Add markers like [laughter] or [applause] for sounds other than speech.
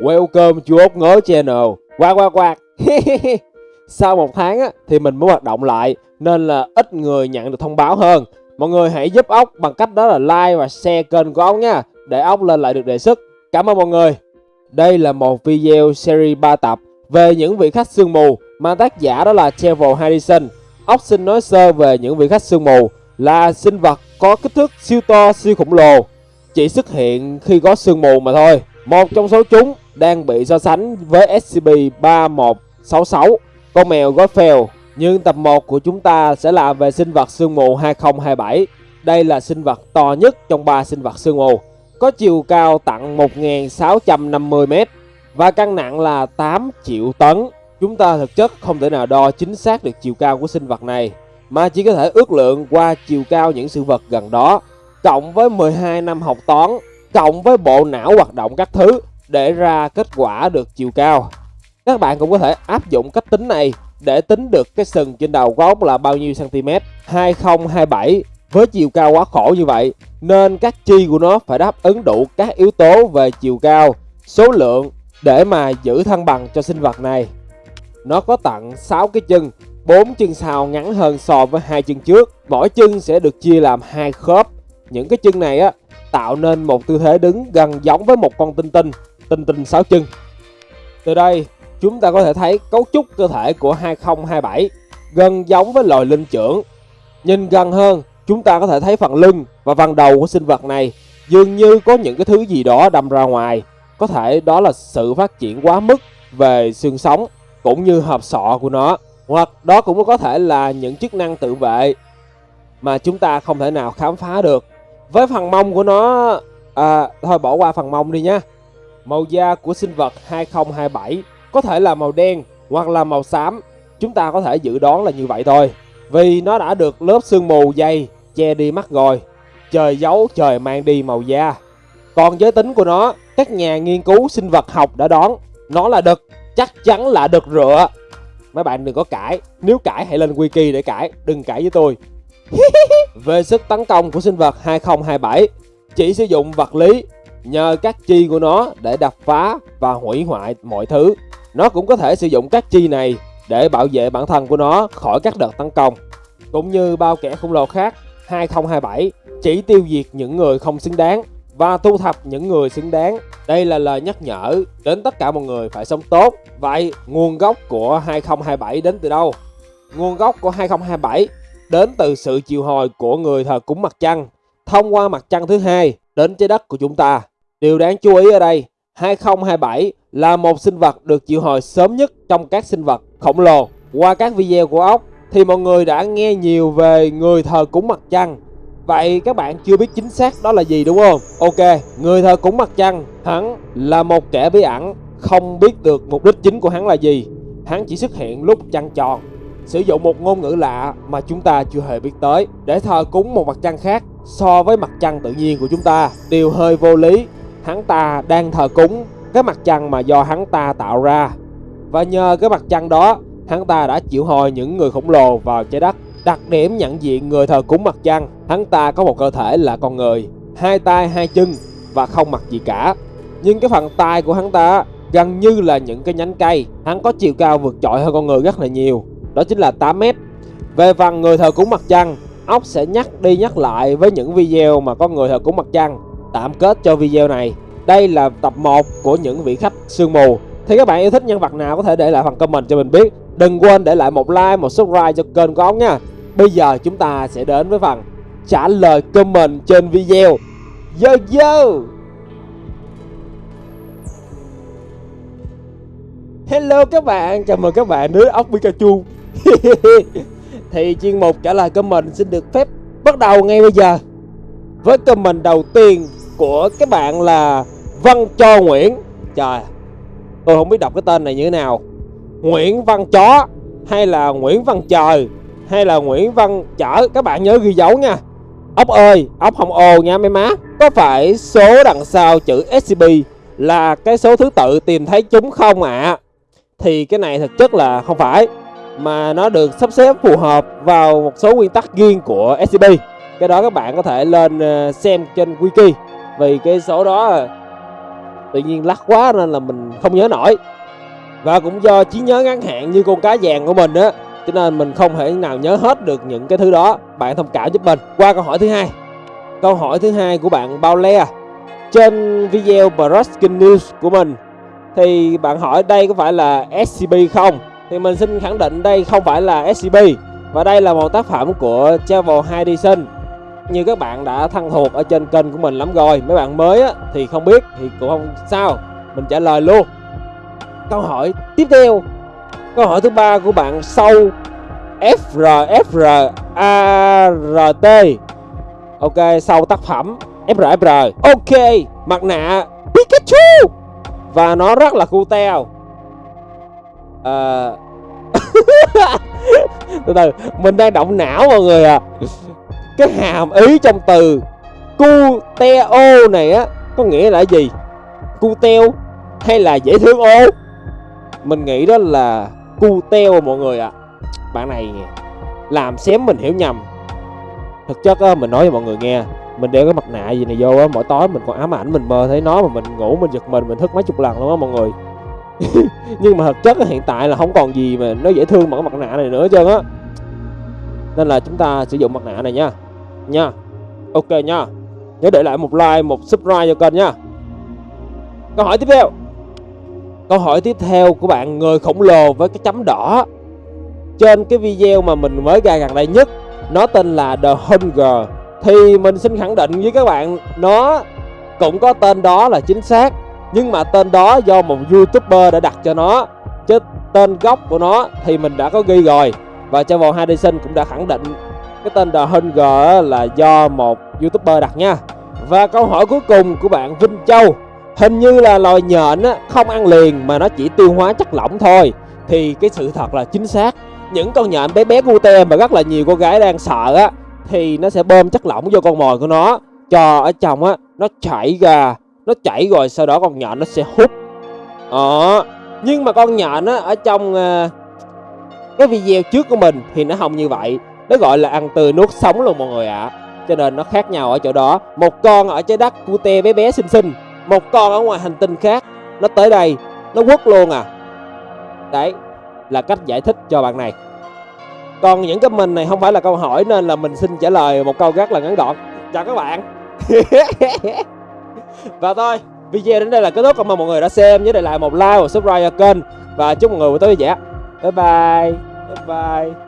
Welcome chú ốc ngớ channel. Quạt quạt quạt [laughs] Sau một tháng á, thì mình mới hoạt động lại Nên là ít người nhận được thông báo hơn. Mọi người hãy giúp ốc bằng cách đó là like và share kênh của ốc nha Để ốc lên lại được đề xuất. Cảm ơn mọi người. Đây là một video series 3 tập Về những vị khách sương mù Mà tác giả đó là Trevor Harrison. Ốc xin nói sơ về những vị khách sương mù Là sinh vật có kích thước siêu to siêu khổng lồ Chỉ xuất hiện khi có sương mù mà thôi. Một trong số chúng đang bị so sánh với SCP-3166, con mèo Godfell. Nhưng tập 1 của chúng ta sẽ là về sinh vật sương mù 2027. Đây là sinh vật to nhất trong ba sinh vật sương mù. Có chiều cao tặng 1.650m và cân nặng là 8 triệu tấn. Chúng ta thực chất không thể nào đo chính xác được chiều cao của sinh vật này, mà chỉ có thể ước lượng qua chiều cao những sự vật gần đó, cộng với 12 năm học toán cộng với bộ não hoạt động các thứ để ra kết quả được chiều cao. Các bạn cũng có thể áp dụng cách tính này để tính được cái sừng trên đầu của ốc là bao nhiêu cm 2027 với chiều cao quá khổ như vậy nên các chi của nó phải đáp ứng đủ các yếu tố về chiều cao, số lượng để mà giữ thăng bằng cho sinh vật này. Nó có tặng 6 cái chân, 4 chân sau ngắn hơn so với hai chân trước. Mỗi chân sẽ được chia làm hai khớp. Những cái chân này á tạo nên một tư thế đứng gần giống với một con tinh tinh, tinh tinh sáu chân. Từ đây, chúng ta có thể thấy cấu trúc cơ thể của 2027 gần giống với loài linh trưởng. Nhìn gần hơn, chúng ta có thể thấy phần lưng và phần đầu của sinh vật này dường như có những cái thứ gì đó đâm ra ngoài. Có thể đó là sự phát triển quá mức về xương sống cũng như hộp sọ của nó. Hoặc đó cũng có thể là những chức năng tự vệ mà chúng ta không thể nào khám phá được với phần mông của nó à, thôi bỏ qua phần mông đi nhá màu da của sinh vật 2027 có thể là màu đen hoặc là màu xám. Chúng ta có thể dự đoán là như vậy thôi. Vì nó đã được lớp sương mù dày che đi mắt rồi. Trời giấu trời mang đi màu da. Còn giới tính của nó các nhà nghiên cứu sinh vật học đã đoán nó là đực. Chắc chắn là đực rựa. Mấy bạn đừng có cãi. Nếu cãi hãy lên wiki để cãi. Đừng cãi với tôi. [laughs] Về sức tấn công của sinh vật 2027, chỉ sử dụng vật lý nhờ các chi của nó để đập phá và hủy hoại mọi thứ. Nó cũng có thể sử dụng các chi này để bảo vệ bản thân của nó khỏi các đợt tấn công. Cũng như bao kẻ khổng lồ khác, 2027 chỉ tiêu diệt những người không xứng đáng và thu thập những người xứng đáng. Đây là lời nhắc nhở đến tất cả mọi người phải sống tốt. Vậy nguồn gốc của 2027 đến từ đâu? Nguồn gốc của 2027 đến từ sự chiều hồi của người thờ cúng mặt trăng thông qua mặt trăng thứ hai đến trái đất của chúng ta. Điều đáng chú ý ở đây, 2027 là một sinh vật được triệu hồi sớm nhất trong các sinh vật khổng lồ. Qua các video của ốc thì mọi người đã nghe nhiều về người thờ cúng mặt trăng. Vậy các bạn chưa biết chính xác đó là gì đúng không? Ok, người thờ cúng mặt trăng, hắn là một kẻ bí ẩn, không biết được mục đích chính của hắn là gì. Hắn chỉ xuất hiện lúc trăng tròn sử dụng một ngôn ngữ lạ mà chúng ta chưa hề biết tới để thờ cúng một mặt trăng khác so với mặt trăng tự nhiên của chúng ta điều hơi vô lý hắn ta đang thờ cúng cái mặt trăng mà do hắn ta tạo ra và nhờ cái mặt trăng đó hắn ta đã chịu hồi những người khổng lồ vào trái đất đặc điểm nhận diện người thờ cúng mặt trăng hắn ta có một cơ thể là con người hai tay hai chân và không mặc gì cả nhưng cái phần tay của hắn ta gần như là những cái nhánh cây hắn có chiều cao vượt trội hơn con người rất là nhiều đó chính là 8 mét. Về phần người thờ cúng mặt trăng, ốc sẽ nhắc đi nhắc lại với những video mà có người thờ cúng mặt trăng. Tạm kết cho video này, đây là tập 1 của những vị khách sương mù. Thì các bạn yêu thích nhân vật nào có thể để lại phần comment cho mình biết. Đừng quên để lại một like, một subscribe cho kênh của ông nha. Bây giờ chúng ta sẽ đến với phần trả lời comment trên video. Yo yo! Hello các bạn, chào mừng các bạn đến ốc Pikachu [laughs] thì chuyên mục trả lời comment xin được phép bắt đầu ngay bây giờ với comment đầu tiên của các bạn là Văn Cho Nguyễn. Trời, tôi không biết đọc cái tên này như thế nào. Nguyễn Văn Chó hay là Nguyễn Văn Trời hay là Nguyễn Văn Chở? Các bạn nhớ ghi dấu nha. Ốc ơi, ốc hồng ồ nha mấy má. Có phải số đằng sau chữ SCP là cái số thứ tự tìm thấy chúng không ạ? À? thì cái này thực chất là không phải, mà nó được sắp xếp phù hợp vào một số nguyên tắc riêng của SCP cái đó các bạn có thể lên ờ, xem trên wiki vì cái số đó, tự nhiên lắc quá nên là mình không nhớ nổi. Và cũng do trí nhớ ngắn hạn như con cá vàng của mình á, cho nên mình không thể nào nhớ hết được những cái thứ đó. Bạn thông cảm giúp mình. Qua câu hỏi thứ hai. Câu hỏi thứ hai của bạn bao le à? trên video Braskin News của mình, thì bạn hỏi đây có phải là SCP không? Thì mình xin khẳng định đây không phải là SCP và đây là một tác phẩm của Travel Hydison như các bạn đã thân thuộc ở trên kênh của mình lắm rồi. Mấy bạn mới á, thì không biết thì cũng không sao. Mình trả lời luôn. Câu hỏi tiếp theo. Câu hỏi thứ ba của bạn sâu frfrart ok sau tác phẩm FRFR ok mặt nạ Pikachu. Và nó rất là cu teo. À... [laughs] từ từ mình đang động não mọi người à cái hàm ý trong từ cu teo này á, có nghĩa là gì? Cu teo hay là dễ thương ô? Mình nghĩ đó là cu teo mọi người ạ. À. bạn này làm xém mình hiểu nhầm. Thực chất á, mình nói cho mọi người nghe, mình đeo cái mặt nạ gì này vô á, mỗi tối mình còn ám ảnh mình mơ thấy nó mà mình ngủ mình giật mình mình thức mấy chục lần luôn á mọi người. [laughs] Nhưng mà thực chất hiện tại là không còn gì mà nó dễ thương bằng cái mặt nạ này nữa hết trơn á. Nên là chúng ta sử dụng mặt nạ này nha nha. Ok nha. Nhớ để lại một like, một subscribe cho kênh nha. Câu hỏi tiếp theo. Câu hỏi tiếp theo của bạn người khổng lồ với cái chấm đỏ. Trên cái video mà mình mới ra gần đây nhất, nó tên là The Hunger thì mình xin khẳng định với các bạn, nó cũng có tên đó là chính xác, nhưng mà tên đó do một youtuber đã đặt cho nó. Chứ tên gốc của nó thì mình đã có ghi rồi, và Travel Hardison cũng đã khẳng định cái tên The Hunger là do một youtuber đặt nha. Và câu hỏi cuối cùng của bạn Vinh Châu hình như là loài nhện á, không ăn liền mà nó chỉ tiêu hóa chất lỏng thôi. Thì cái sự thật là chính xác. Những con nhện bé bé cute mà rất là nhiều cô gái đang sợ á thì nó sẽ bơm chất lỏng vô con mồi của nó. Cho ở trong á nó chảy ra nó chảy rồi sau đó con nhện nó sẽ hút. Đó nhưng mà con nhện á ở trong uh, cái video trước của mình thì nó không như vậy nó gọi là ăn tươi nuốt sống luôn mọi người ạ. À. cho nên nó khác nhau ở chỗ đó. Một con ở trái đất cute bé bé xinh xinh. Một con ở ngoài hành tinh khác. Nó tới đây, nó quất luôn à. Đấy, là cách giải thích cho bạn này. Còn những cái mình này không phải là câu hỏi nên là mình xin trả lời một câu rất là ngắn gọn. Chào các bạn. [laughs] Và thôi, video đến đây là kết thúc. Cảm ơn mọi người đã xem. Nhớ để lại một like và subscribe cho kênh. Và chúc mọi người buổi tối vui vẻ. Bye bye. Bye bye.